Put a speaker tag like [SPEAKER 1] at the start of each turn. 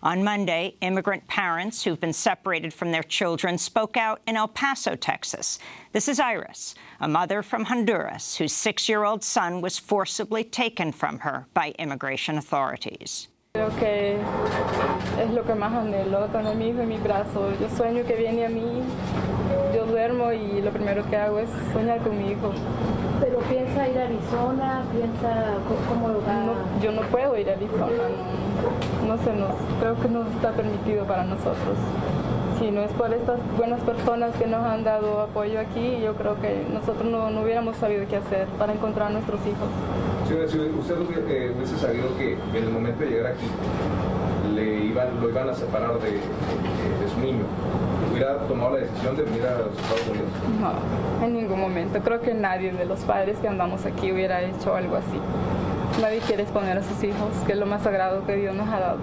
[SPEAKER 1] On Monday, immigrant parents who've been separated from their children spoke out in El Paso, Texas. This is Iris, a mother from Honduras whose six-year-old son was forcibly taken from her by immigration authorities.
[SPEAKER 2] Creo que es lo que más anhelo, tener mi hijo en mi brazo. Yo sueño que viene a mí, yo duermo y lo primero que hago es soñar con mi hijo.
[SPEAKER 3] Pero piensa ir a Arizona, piensa cómo
[SPEAKER 2] ir a Arizona, no, no se nos, creo que no está permitido para nosotros. Si no es por estas buenas personas que nos han dado apoyo aquí, yo creo que nosotros no, no hubiéramos sabido qué hacer para encontrar a nuestros hijos.
[SPEAKER 4] Señora, si usted eh, hubiese sabido que en el momento de llegar aquí le iban, lo iban a separar de, de, de su niño, ¿hubiera tomado la decisión de venir a los Estados Unidos?
[SPEAKER 2] No, en ningún momento. Creo que nadie de los padres que andamos aquí hubiera hecho algo así. Nadie quiere exponer a sus hijos, que es lo más sagrado que Dios nos ha dado.